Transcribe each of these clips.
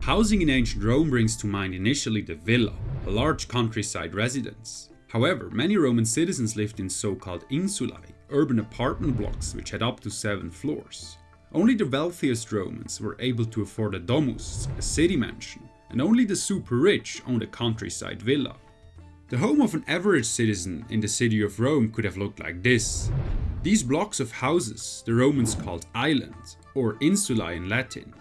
Housing in ancient Rome brings to mind initially the villa, a large countryside residence. However, many Roman citizens lived in so-called insulae, urban apartment blocks which had up to 7 floors. Only the wealthiest Romans were able to afford a domus, a city mansion, and only the super rich owned a countryside villa. The home of an average citizen in the city of Rome could have looked like this. These blocks of houses the Romans called islands, or insula in Latin.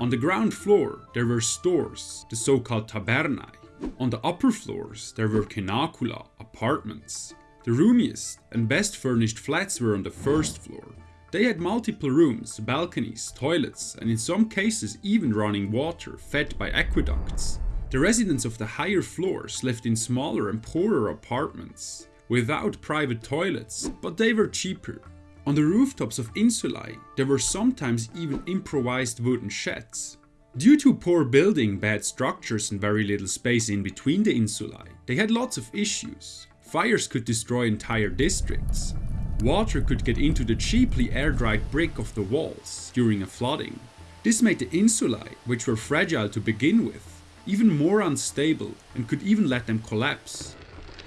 On the ground floor there were stores, the so-called tabernae. On the upper floors there were cenacula, apartments. The roomiest and best furnished flats were on the first floor. They had multiple rooms, balconies, toilets and in some cases even running water fed by aqueducts. The residents of the higher floors lived in smaller and poorer apartments, without private toilets, but they were cheaper. On the rooftops of insulae, there were sometimes even improvised wooden sheds. Due to poor building, bad structures and very little space in between the insulae, they had lots of issues. Fires could destroy entire districts, Water could get into the cheaply air-dried brick of the walls during a flooding. This made the insulae, which were fragile to begin with, even more unstable and could even let them collapse.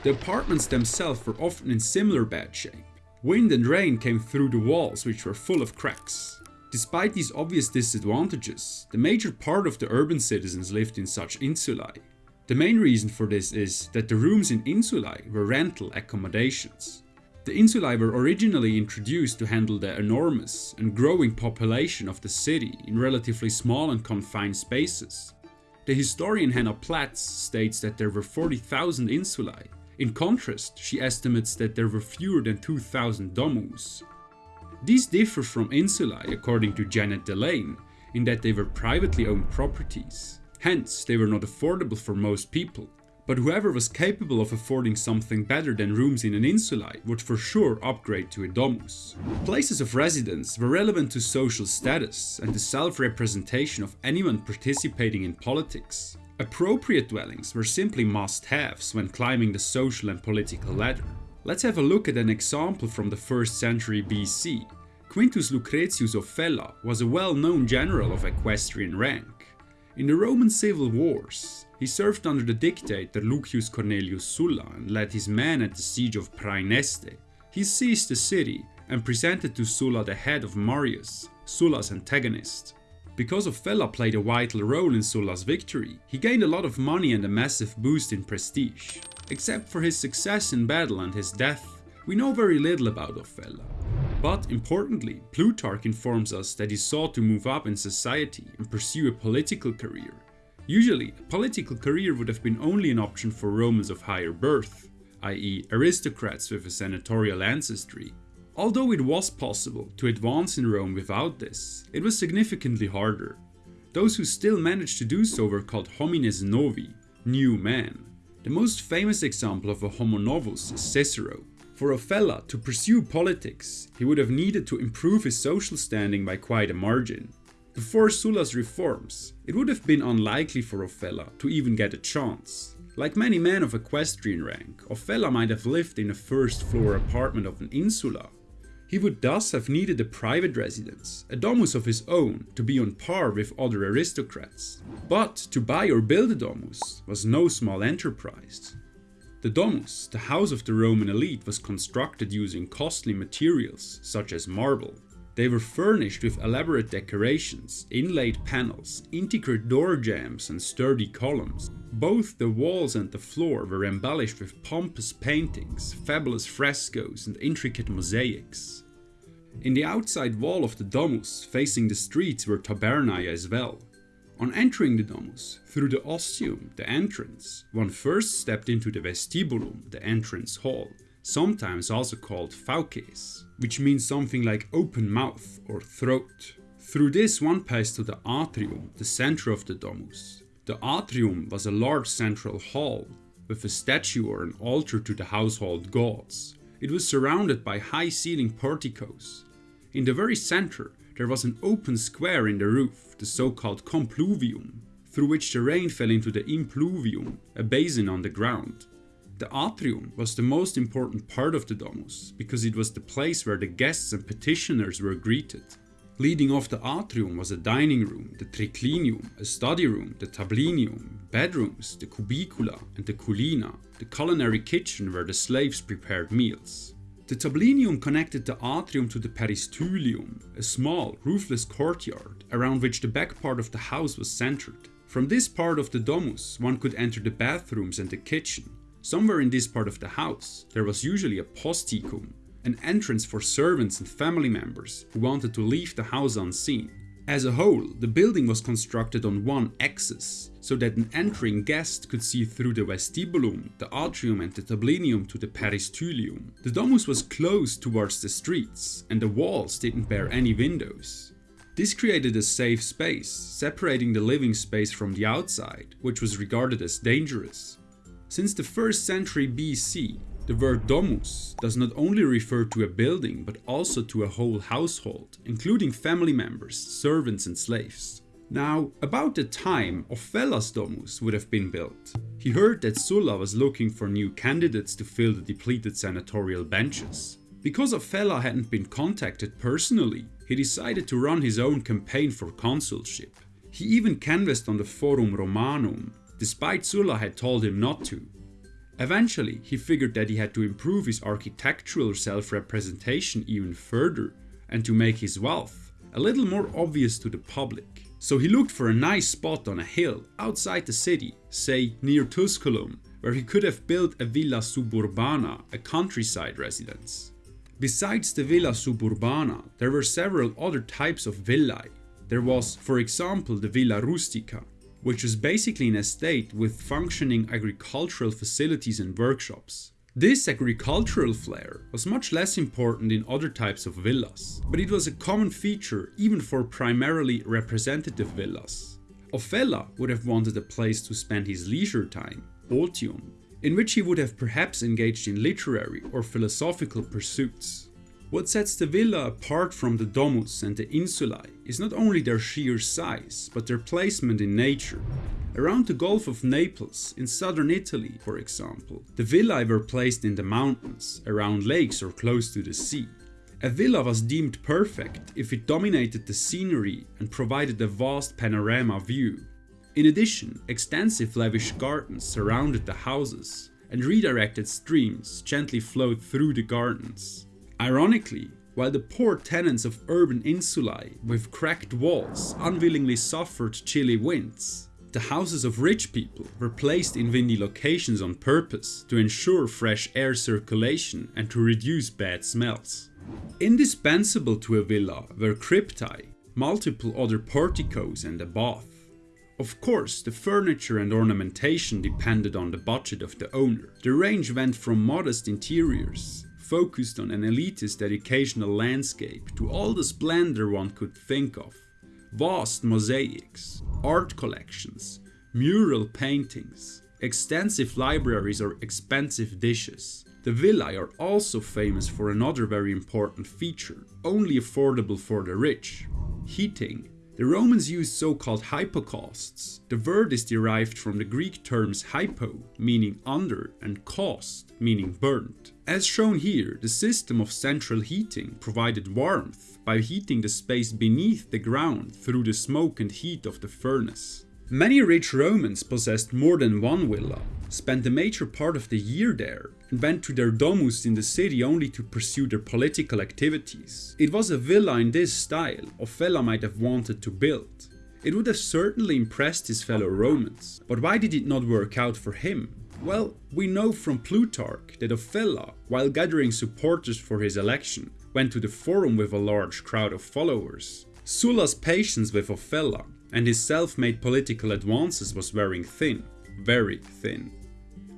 The apartments themselves were often in similar bad shape. Wind and rain came through the walls which were full of cracks. Despite these obvious disadvantages, the major part of the urban citizens lived in such insulae. The main reason for this is that the rooms in insulae were rental accommodations. The insulae were originally introduced to handle the enormous and growing population of the city in relatively small and confined spaces. The historian Hannah Platts states that there were 40,000 insulae. In contrast, she estimates that there were fewer than 2,000 domus. These differ from insulae according to Janet DeLaine in that they were privately owned properties. Hence, they were not affordable for most people but whoever was capable of affording something better than rooms in an insulae would for sure upgrade to a domus. Places of residence were relevant to social status and the self-representation of anyone participating in politics. Appropriate dwellings were simply must-haves when climbing the social and political ladder. Let's have a look at an example from the 1st century BC. Quintus Lucretius Ofella was a well-known general of equestrian rank. In the Roman civil wars, he served under the dictator Lucius Cornelius Sulla and led his men at the siege of Praeneste. He seized the city and presented to Sulla the head of Marius, Sulla's antagonist. Because Ofella played a vital role in Sulla's victory, he gained a lot of money and a massive boost in prestige. Except for his success in battle and his death, we know very little about Ofella. But importantly, Plutarch informs us that he sought to move up in society and pursue a political career, Usually, a political career would have been only an option for Romans of higher birth, i.e. aristocrats with a senatorial ancestry. Although it was possible to advance in Rome without this, it was significantly harder. Those who still managed to do so were called homines novi, new men. The most famous example of a homo novus is Cicero. For Ofella to pursue politics, he would have needed to improve his social standing by quite a margin. Before Sulla's reforms, it would have been unlikely for Ofella to even get a chance. Like many men of equestrian rank, Ofella might have lived in a first floor apartment of an insula. He would thus have needed a private residence, a domus of his own, to be on par with other aristocrats. But to buy or build a domus was no small enterprise. The domus, the house of the Roman elite, was constructed using costly materials such as marble, they were furnished with elaborate decorations, inlaid panels, intricate door jambs and sturdy columns. Both the walls and the floor were embellished with pompous paintings, fabulous frescoes and intricate mosaics. In the outside wall of the domus, facing the streets were tabernae as well. On entering the domus, through the ostium, the entrance, one first stepped into the vestibulum, the entrance hall, sometimes also called fauces, which means something like open mouth or throat. Through this one passed to the atrium, the center of the domus. The atrium was a large central hall with a statue or an altar to the household gods. It was surrounded by high ceiling porticos. In the very center there was an open square in the roof, the so-called compluvium, through which the rain fell into the impluvium, a basin on the ground. The atrium was the most important part of the domus, because it was the place where the guests and petitioners were greeted. Leading off the atrium was a dining room, the triclinium, a study room, the tablinium, bedrooms, the cubicula and the culina, the culinary kitchen where the slaves prepared meals. The tablinium connected the atrium to the peristylium, a small, roofless courtyard around which the back part of the house was centered. From this part of the domus one could enter the bathrooms and the kitchen. Somewhere in this part of the house there was usually a posticum, an entrance for servants and family members who wanted to leave the house unseen. As a whole, the building was constructed on one axis, so that an entering guest could see through the vestibulum, the atrium and the tablinium to the peristylium. The domus was closed towards the streets, and the walls didn't bear any windows. This created a safe space, separating the living space from the outside, which was regarded as dangerous. Since the 1st century BC, the word domus does not only refer to a building but also to a whole household, including family members, servants and slaves. Now, about the time Ofella's domus would have been built. He heard that Sulla was looking for new candidates to fill the depleted senatorial benches. Because Ofella hadn't been contacted personally, he decided to run his own campaign for consulship. He even canvassed on the Forum Romanum, despite Sulla had told him not to. Eventually, he figured that he had to improve his architectural self-representation even further and to make his wealth a little more obvious to the public. So he looked for a nice spot on a hill outside the city, say near Tusculum, where he could have built a villa suburbana, a countryside residence. Besides the villa suburbana, there were several other types of villae. There was, for example, the villa rustica, which was basically an estate with functioning agricultural facilities and workshops. This agricultural flair was much less important in other types of villas, but it was a common feature even for primarily representative villas. Ofella would have wanted a place to spend his leisure time, otium, in which he would have perhaps engaged in literary or philosophical pursuits. What sets the villa apart from the domus and the insulae is not only their sheer size, but their placement in nature. Around the Gulf of Naples, in southern Italy for example, the villae were placed in the mountains, around lakes or close to the sea. A villa was deemed perfect if it dominated the scenery and provided a vast panorama view. In addition, extensive lavish gardens surrounded the houses, and redirected streams gently flowed through the gardens. Ironically, while the poor tenants of urban insulae with cracked walls unwillingly suffered chilly winds, the houses of rich people were placed in windy locations on purpose to ensure fresh air circulation and to reduce bad smells. Indispensable to a villa were cryptae, multiple other porticos and a bath. Of course, the furniture and ornamentation depended on the budget of the owner. The range went from modest interiors, focused on an elitist educational landscape to all the splendor one could think of. Vast mosaics, art collections, mural paintings, extensive libraries or expensive dishes. The villae are also famous for another very important feature, only affordable for the rich, heating. The Romans used so-called hypocausts. The word is derived from the Greek terms hypo, meaning under, and caust, meaning burnt. As shown here, the system of central heating provided warmth by heating the space beneath the ground through the smoke and heat of the furnace. Many rich Romans possessed more than one villa, spent the major part of the year there, and went to their domus in the city only to pursue their political activities. It was a villa in this style Ofella might have wanted to build. It would have certainly impressed his fellow Romans, but why did it not work out for him? Well, we know from Plutarch that Ofella, while gathering supporters for his election, went to the forum with a large crowd of followers. Sulla's patience with Ofella and his self-made political advances was wearing thin, very thin.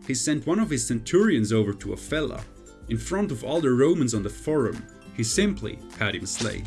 He sent one of his centurions over to Ofella. In front of all the Romans on the forum, he simply had him slain.